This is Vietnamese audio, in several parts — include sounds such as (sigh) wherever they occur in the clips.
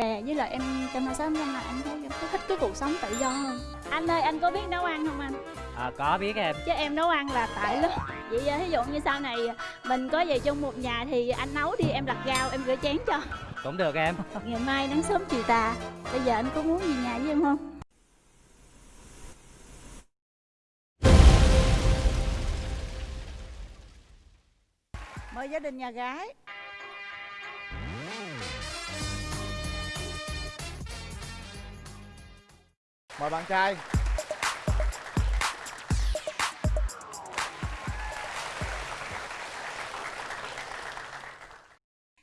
bè với lại em trong hai sáu năm là em thấy em thích cái cuộc sống tự do hơn. Anh ơi anh có biết nấu ăn không anh? À, có biết em. Chứ em nấu ăn là tại lắm. Vậy à, ví dụ như sau này mình có về chung một nhà thì anh nấu đi em đặt rau em rửa chén cho. Cũng được em. (laughs) Ngày mai nắng sớm chiều tà. Bây giờ anh có muốn về nhà với em không? Mời gia đình nhà gái mời bạn trai.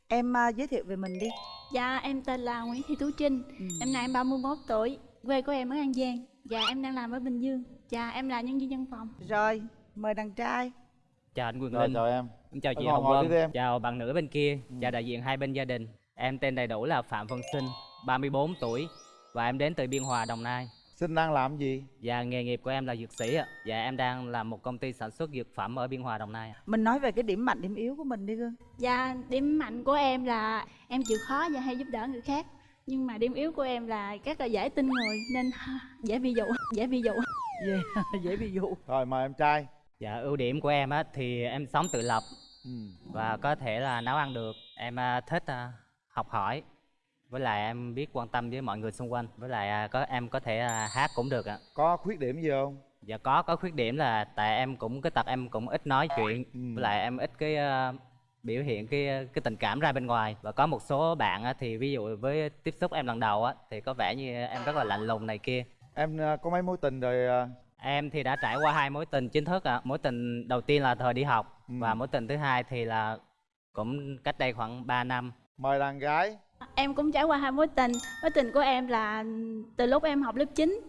Em à, giới thiệu về mình đi. Dạ em tên là nguyễn thị tú trinh. Ừ. năm nay em 31 tuổi quê của em ở an giang. Dạ em đang làm ở bình dương. Dạ em là nhân viên văn phòng. Rồi mời đàn trai. Chào anh Quyền rồi Linh. chào em. Em chào chị Hồng Vân. chào bạn nữ bên kia. Chào đại diện hai bên gia đình. Em tên đầy đủ là Phạm Văn Sinh 34 tuổi. Và em đến từ Biên Hòa Đồng Nai sinh đang làm gì và nghề nghiệp của em là dược sĩ ạ và em đang làm một công ty sản xuất dược phẩm ở Biên Hòa Đồng Nai ạ. mình nói về cái điểm mạnh điểm yếu của mình đi gương dạ điểm mạnh của em là em chịu khó và hay giúp đỡ người khác nhưng mà điểm yếu của em là rất là dễ tin người nên (laughs) dễ bị dụ dễ bị dụ dễ, (laughs) dễ bị dụ rồi mời em trai Dạ ưu điểm của em á thì em sống tự lập ừ. và có thể là nấu ăn được. Em à, thích à, học hỏi. Với lại em biết quan tâm với mọi người xung quanh. Với lại à, có em có thể à, hát cũng được ạ. có khuyết điểm gì không Dạ có có khuyết điểm là tại em cũng cái tật em cũng ít nói chuyện. Ừ. Với lại em ít cái à, biểu hiện cái cái tình cảm ra bên ngoài và có một số bạn á, thì ví dụ với tiếp xúc em lần đầu á thì có vẻ như em rất là lạnh lùng này kia em à, có mấy mối tình rồi à? Em thì đã trải qua hai mối tình chính thức ạ. Mối tình đầu tiên là thời đi học Ừ. và mối tình thứ hai thì là cũng cách đây khoảng 3 năm. mời đàn gái em cũng trải qua hai mối tình. Mối tình của em là từ lúc em học lớp 9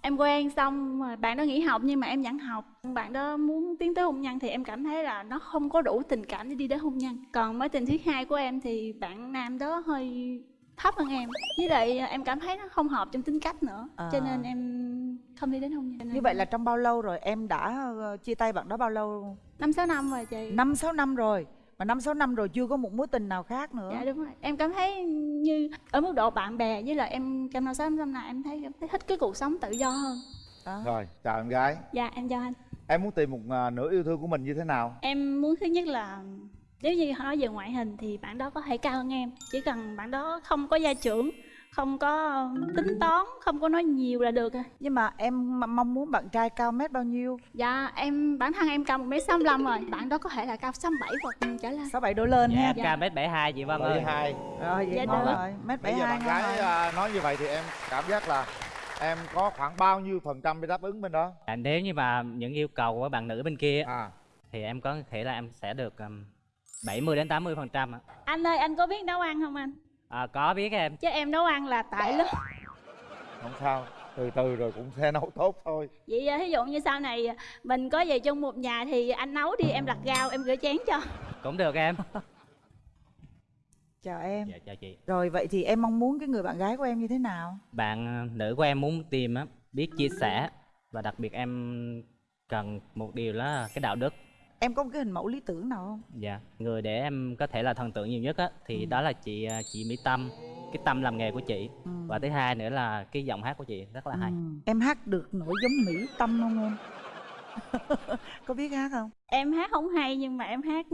em quen xong rồi bạn đó nghỉ học nhưng mà em vẫn học. Bạn đó muốn tiến tới hôn nhân thì em cảm thấy là nó không có đủ tình cảm để đi đến hôn nhân. Còn mối tình thứ hai của em thì bạn nam đó hơi thấp hơn em. Với lại em cảm thấy nó không hợp trong tính cách nữa. À. cho nên em không đi đến hôn nhân. Như vậy là trong bao lâu rồi? Em đã ờ, chia tay bạn đó bao lâu? Năm sáu năm rồi chị. Năm sáu năm rồi mà năm sáu năm rồi chưa có một mối tình nào khác nữa. Dạ đúng rồi. Em cảm thấy như ở mức độ bạn bè với lại em trong năm sáu năm này em thấy em thấy thích cái cuộc sống tự do hơn. Đó. rồi chào em gái. Dạ em chào anh. Em muốn tìm một à, nửa yêu thương của mình như thế nào? Em muốn thứ nhất là nếu như nói về ngoại hình thì bạn đó có thể cao hơn em. Chỉ cần bạn đó không có gia trưởng Không có tính toán, không có nói nhiều là được rồi nhưng mà em mong muốn bạn trai cao mét bao nhiêu? Dạ em bản thân em cao 1m65 rồi. Bạn đó có thể là cao 67 hoặc trở lên. Sáu bảy độ lên Dạ, ha. em cao mét 72 chị Vân Bảy ơi. hai. Rồi vậy Dạ ngon rồi. Mét bảy bây giờ hai bạn gái rồi. à, nói như vậy thì em cảm giác là em có khoảng bao nhiêu phần trăm để đáp ứng bên đó? À, nếu như mà những yêu cầu của bạn nữ bên kia à. thì em có thể là em sẽ được um, 70 đến 80 phần trăm. Anh ơi anh có biết nấu ăn không anh? À, có biết em. Chứ em nấu ăn là tại lắm không sao từ từ rồi cũng sẽ nấu tốt thôi Vậy ví dụ như sau này mình có về chung một nhà thì anh nấu đi em đặt rau em rửa chén cho Cũng được em. chào em Dạ chào chị. rồi vậy thì em mong muốn cái người bạn gái của em như thế nào Bạn à, nữ của em muốn tìm á biết chia sẻ và đặc biệt em cần một điều là cái đạo đức em có một cái hình mẫu lý tưởng nào không Dạ, người để em có thể là thần tượng nhiều nhất á thì đó là chị à, chị Mỹ Tâm, cái tâm làm nghề của chị. Ừ. Và thứ hai nữa là cái giọng hát của chị rất là hay. Ừ. em hát được nổi giống mỹ tâm không em (laughs) có biết hát không Em hát không hay nhưng mà em hát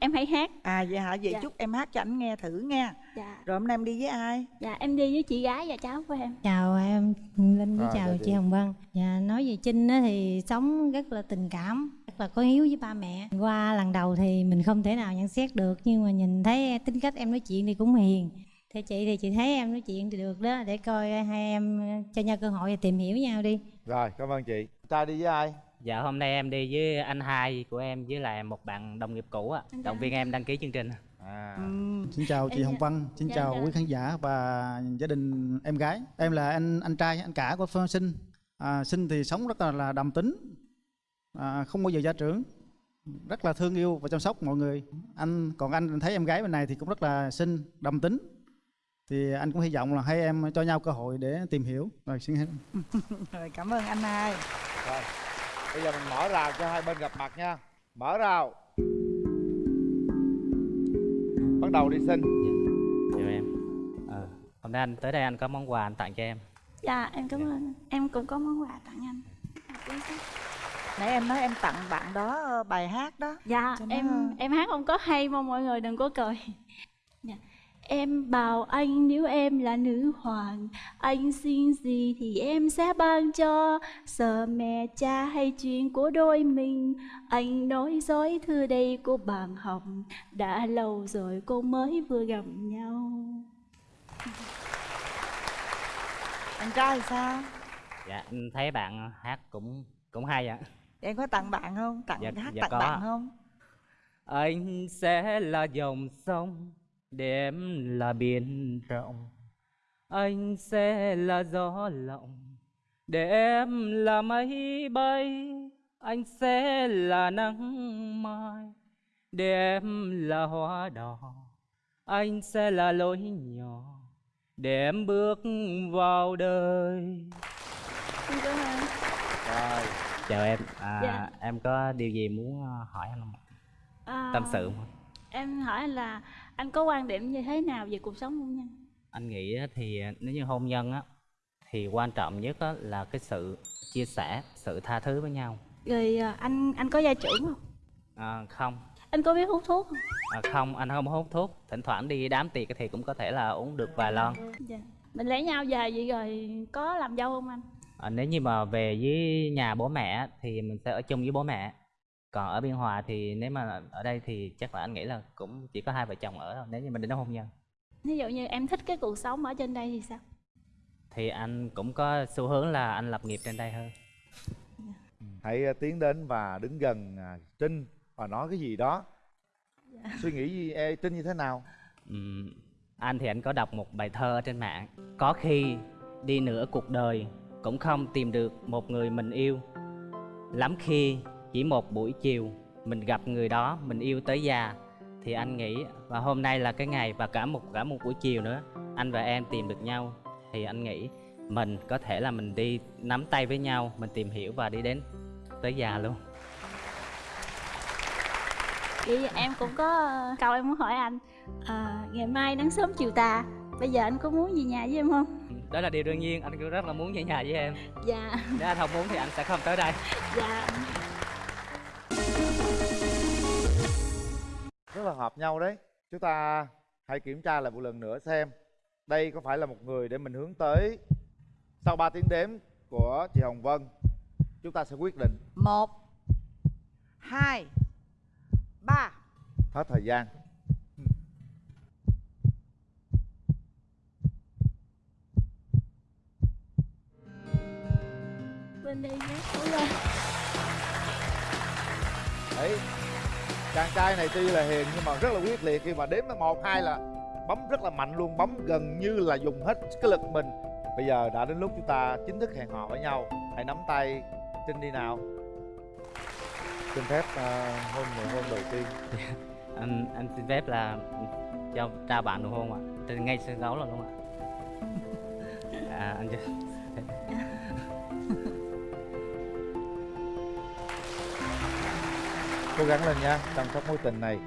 em hay hát à vậy hả vậy Dạ. chúc em hát cho anh nghe thử nha Dạ, rồi hôm nay em đi với ai dạ em đi với chị gái và cháu của em Chào em Linh với À, chào chị. Hồng Vân. Và nói về Trinh á, thì sống rất là tình cảm, rất là có hiếu với ba mẹ. Qua lần đầu thì mình không thể nào nhận xét được nhưng mà nhìn thấy tính cách em nói chuyện thì cũng hiền. Theo chị thì chị thấy em nói chuyện thì được đó để coi hai em cho nhau cơ hội tìm hiểu nhau đi. rồi cảm ơn chị trai đi với ai Dạ hôm nay em đi với anh hai của em với lại một bạn đồng nghiệp cũ Anh động viên em đăng ký chương trình. à ừ. Xin chào chị Em Hồng Vân, xin dạ, chào dạ. quý khán giả và gia đình em gái. Em là anh anh trai, anh cả của Phương Sinh. À, Sinh thì sống rất là, là đầm tính, à, không bao giờ gia trưởng, rất là thương yêu và chăm sóc mọi người. Anh còn anh thấy em gái bên này thì cũng rất là xinh, đầm tính. Thì anh cũng hy vọng là hai em cho nhau cơ hội để tìm hiểu. Rồi xin hết. (laughs) rồi cảm ơn anh hai rồi bây giờ mình mở rào cho hai bên gặp mặt nha mở rào bắt đầu đi xin Chào em. Ờ, hôm nên anh tới đây anh có món quà anh tặng cho em dạ em cảm ơn em cũng có món quà tặng anh nãy em nói em tặng bạn đó ờ, bài hát đó. Dạ Cho nó- em em hát không có hay mong mọi người đừng có cười. (laughs) Dạ. em bảo anh nếu em là nữ hoàng anh xin gì thì em sẽ ban cho. Sợ mẹ cha hay chuyện của đôi mình anh nói dối thư đây của bạn học. Đã lâu rồi cô mới vừa gặp nhau. Anh trai thì sao? Dạ anh thấy bạn hát cũng cũng hay ạ em có tặng bạn không? Tặng Dạ- hát dạ tặng có. bạn không? Anh sẽ là dòng sông để em là biển rộng. Anh sẽ là gió lộng để em là mây bay. Anh sẽ là nắng mai để em là hoa đỏ. Anh sẽ là lối nhỏ để em bước vào đời. Em cảm ơn. rồi chào em. À, Dạ. em có điều gì muốn ờ, hỏi anh không? À, tâm sự không? em hỏi anh là anh có quan điểm như thế nào về cuộc sống hôn nhân? Anh nghĩ thì nếu như hôn nhân á thì quan trọng nhất á, là cái sự chia sẻ sự tha thứ với nhau. Rồi à, anh anh có gia trưởng không? À, không. Anh có biết hút thuốc không? À, không anh không hút thuốc. Thỉnh thoảng đi đám tiệc thì cũng có thể là uống được vài lon. Dạ. Mình lấy nhau về vậy rồi có làm dâu không anh à, nếu như mà về với nhà bố mẹ thì mình sẽ ở chung với bố mẹ. Còn ở biên hòa thì nếu mà ở đây thì chắc là anh nghĩ là cũng chỉ có hai vợ chồng ở thôi nếu như mình đến hôn nhân ví dụ như em thích cái cuộc sống ở trên đây thì sao? Thì anh cũng có xu hướng là anh lập nghiệp trên đây hơn. Hãy ờ, tiến đến và đứng gần à, trinh và nói cái gì đó. Suy nghĩ gì ê, trinh như thế nào? Ừm, anh thì anh có đọc một bài thơ ở trên mạng. Có khi đi nửa cuộc đời cũng không tìm được một người mình yêu. Lắm khi chỉ một buổi chiều mình gặp người đó mình yêu tới già thì anh nghĩ và hôm nay là cái ngày và cả một cả một buổi chiều nữa anh và em tìm được nhau. Thì anh nghĩ mình có thể là mình đi nắm tay với nhau mình tìm hiểu và đi đến tới già luôn. Vậy em cũng có ờ, câu em muốn hỏi anh. À, ngày mai nắng sớm chiều tà bây giờ anh có muốn về nhà với em không? Đó là điều đương nhiên anh cũng rất là muốn về nhà với em. Dạ. Nếu anh không muốn thì anh sẽ không tới đây. Dạ. Rất là hợp nhau đấy. Chúng ta hãy kiểm tra lại một lần nữa xem đây có phải là một người để mình hướng tới sau 3 tiếng đếm của chị Hồng Vân. Chúng ta sẽ quyết định. Một hai ba. Hết thời gian bên đây nhé. Đúng rồi. đấy chàng trai này tuy là hiền nhưng mà rất là quyết liệt. Khi mà đếm tới một hai là bấm rất là mạnh luôn bấm gần như là dùng hết cái lực mình. Bây giờ đã đến lúc chúng ta chính thức hẹn hò với nhau. Hãy nắm tay trinh đi nào. Xin phép ờ, hôn nụ hôn đầu tiên. (laughs) Anh anh xin phép là cho trao bạn nụ hôn ạ. Từ ngay sân khấu là luôn ạ? (laughs) À, anh cho (laughs) cố gắng lên nha chăm sóc mối tình này.